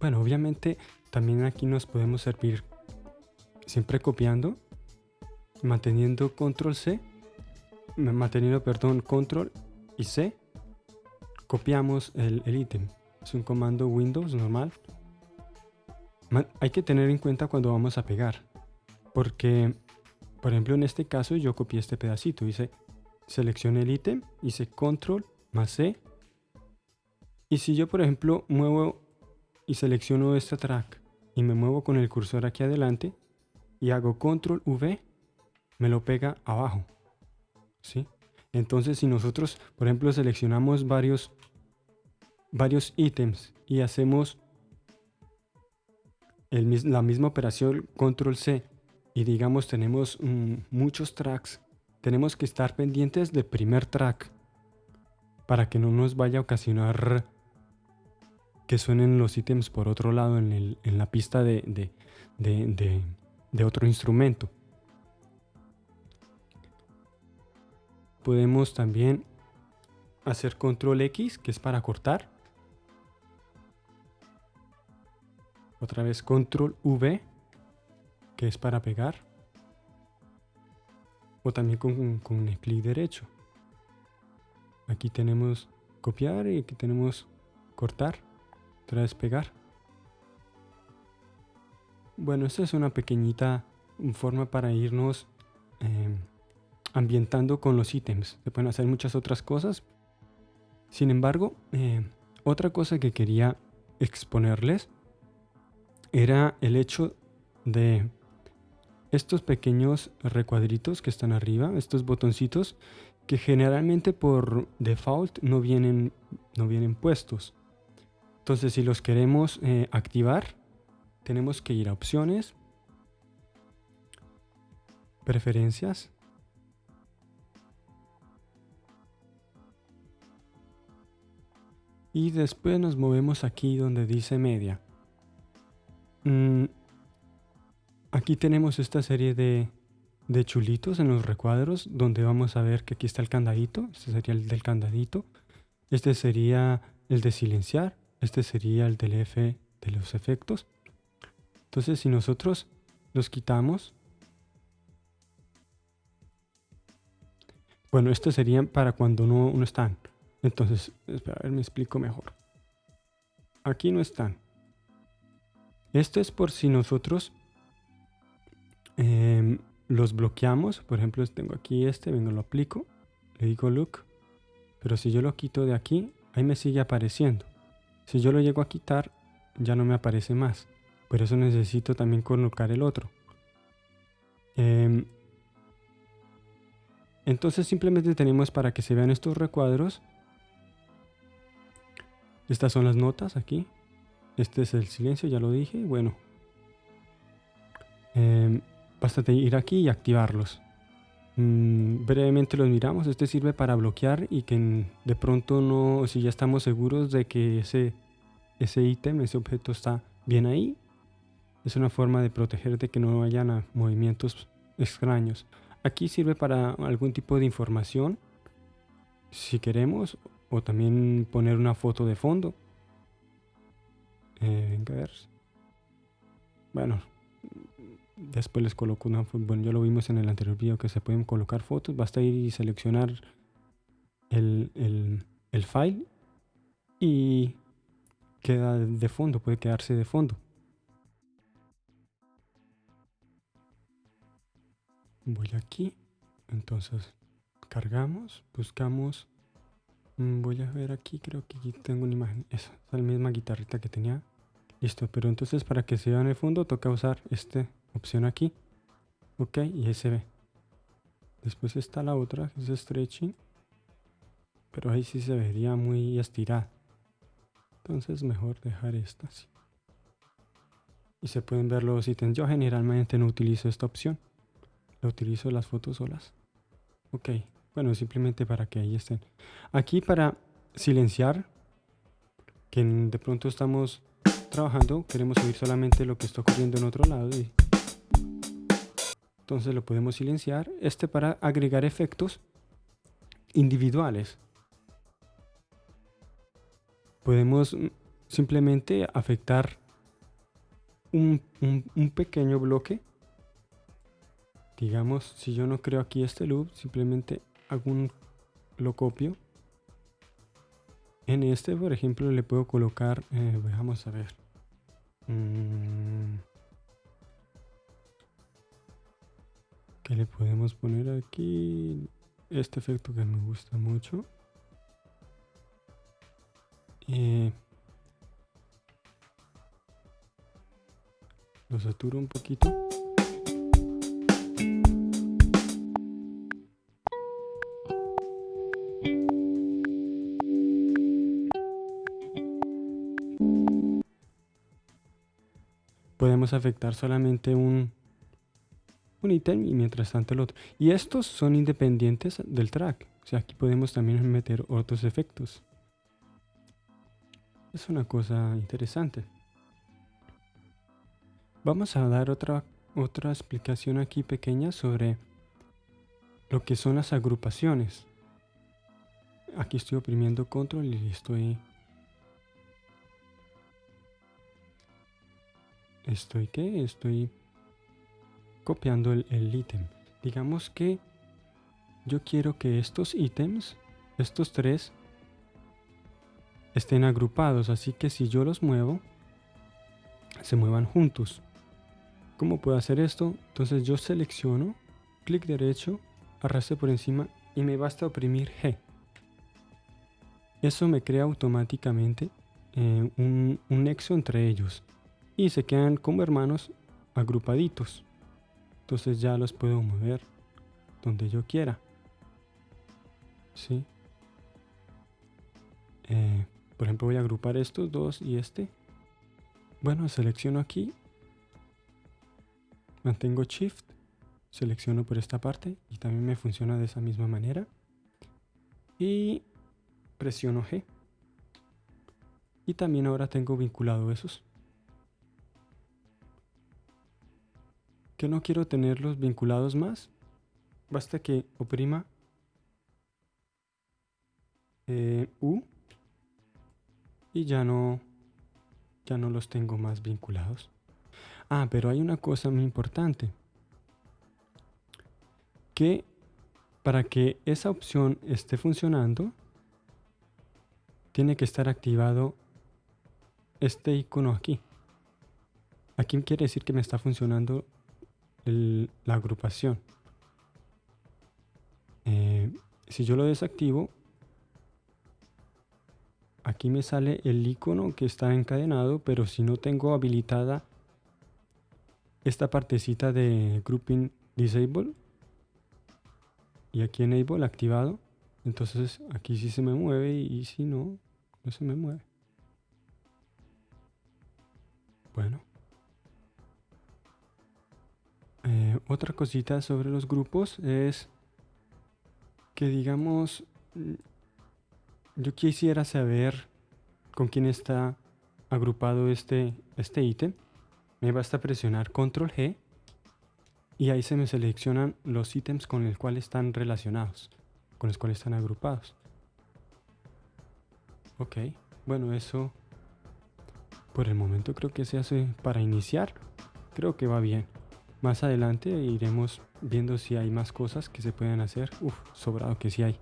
Bueno, obviamente también aquí nos podemos servir siempre copiando, manteniendo control C, manteniendo, perdón, control y C, copiamos el ítem. Es un comando Windows normal. hay que tener en cuenta cuando vamos a pegar, porque, por ejemplo, en este caso yo copié este pedacito, hice seleccioné el ítem, hice control más C, y si yo, por ejemplo, muevo y selecciono este track y me muevo con el cursor aquí adelante y hago control V, me lo pega abajo. ¿Sí? Entonces, si nosotros, por ejemplo, seleccionamos varios, varios ítems y hacemos la misma operación control C y digamos tenemos mm, muchos tracks, tenemos que estar pendientes del primer track para que no nos vaya a ocasionar que suenen los ítems por otro lado en, la pista de, de, otro instrumento. Podemos también hacer control X, que es para cortar. Otra vez control V, que es para pegar. O también con, con el clic derecho. Aquí tenemos copiar y aquí tenemos cortar vez pegar. Bueno, esta es una pequeñita forma para irnos em, ambientando con los ítems. Se pueden hacer muchas otras cosas. Sin embargo, em, otra cosa que quería exponerles era el hecho de estos pequeños recuadritos que están arriba, estos botoncitos que generalmente por default no vienen, no vienen puestos. Entonces, si los queremos eh, activar, tenemos que ir a opciones, preferencias, y después nos movemos aquí donde dice media. Mm, aquí tenemos esta serie de, de chulitos en los recuadros donde vamos a ver que aquí está el candadito, este sería el del candadito, este sería el de silenciar, este sería el del F de los efectos. Entonces si nosotros los quitamos, bueno, estos serían para cuando no, no están. Entonces, espera, a ver, me explico mejor. Aquí no están. Esto es por si nosotros em, los bloqueamos. Por ejemplo, tengo aquí este, vengo, lo aplico, le digo look. Pero si yo lo quito de aquí, ahí me sigue apareciendo. Si yo lo llego a quitar, ya no me aparece más. Por eso necesito también colocar el otro. Em, entonces simplemente tenemos para que se vean estos recuadros. Estas son las notas aquí. Este es el silencio, ya lo dije. Bueno. Eh, basta ir aquí y activarlos. Mm, brevemente los miramos. Este sirve para bloquear y que de pronto no, si ya estamos seguros de que ese ese ítem, ese objeto está bien ahí, es una forma de proteger de que no vayan movimientos extraños. Aquí sirve para algún tipo de información, si queremos, o también poner una foto de fondo. Eh, a ver. Bueno, Después les coloco una bueno ya lo vimos en el anterior video que se pueden colocar fotos, basta ir y seleccionar el, el, file y queda de fondo, puede quedarse de fondo. Voy aquí, entonces cargamos, buscamos, mm, voy a ver aquí, creo que tengo una imagen, esa es la misma guitarrita que tenía, listo, pero entonces para que se vea en el fondo toca usar este opción aquí. Ok, y se ve. Después está la otra, que es stretching. Pero ahí sí se vería muy estirada. Entonces mejor dejar esta así. Y se pueden ver los ítems. Yo generalmente no utilizo esta opción. Lo utilizo las fotos solas. Ok, bueno, simplemente para que ahí estén. Aquí para silenciar, que de pronto estamos trabajando, queremos oír solamente lo que está ocurriendo en otro lado y entonces lo podemos silenciar. Este para agregar efectos individuales. Podemos mm, simplemente afectar un, pequeño bloque. Digamos, si yo no creo aquí este loop, simplemente hago lo copio. En este, por ejemplo, le puedo colocar, eh, vamos a ver. Mm. ¿Qué le podemos poner aquí? Este efecto que me gusta mucho. Eh, lo saturo un poquito. podemos afectar solamente un, un ítem y mientras tanto el otro. Y estos son independientes del track. O sea, aquí podemos también meter otros efectos. Es una cosa interesante. Vamos a dar otra, otra explicación aquí pequeña sobre lo que son las agrupaciones. Aquí estoy oprimiendo control y estoy estoy que estoy copiando el, ítem. Digamos que yo quiero que estos ítems estos tres estén agrupados. Así que si yo los muevo se muevan juntos. ¿cómo puedo hacer esto? entonces yo selecciono clic derecho arrastre por encima y me basta oprimir G. Eso me crea automáticamente eh, un nexo entre ellos. Y se quedan como hermanos agrupaditos. Entonces ya los puedo mover donde yo quiera. ¿Sí? Eh, por ejemplo voy a agrupar estos dos y este. Bueno, selecciono aquí. Mantengo Shift. Selecciono por esta parte y también me funciona de esa misma manera. Y presiono G. Y también ahora tengo vinculado esos. Que no quiero tenerlos vinculados más, basta que oprima eh, U y ya no, ya no los tengo más vinculados. Ah, pero hay una cosa muy importante. Que para que esa opción esté funcionando, tiene que estar activado este icono aquí. Aquí quiere decir que me está funcionando la agrupación. Eh, si yo lo desactivo, aquí me sale el icono que está encadenado, pero si no tengo habilitada esta partecita de grouping disable y aquí enable activado, entonces aquí sí se me mueve y si no, no se me mueve. Bueno. Otra cosita sobre los grupos es que digamos, yo quisiera saber con quién está agrupado este, este ítem. Me basta presionar control G y ahí se me seleccionan los ítems con los cuales están relacionados, con los cuales están agrupados. Ok, bueno eso por el momento creo que se hace para iniciar. Creo que va bien. Más adelante iremos viendo si hay más cosas que se pueden hacer. Uf, sobrado que sí hay.